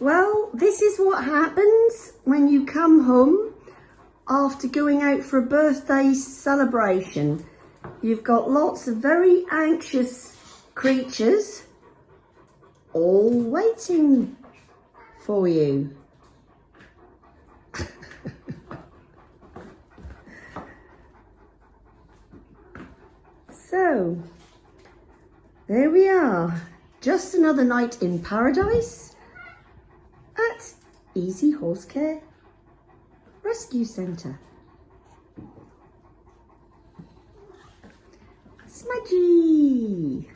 Well, this is what happens when you come home after going out for a birthday celebration. You've got lots of very anxious creatures all waiting for you. so, there we are. Just another night in paradise Easy Horse Care Rescue Centre. Smudgy!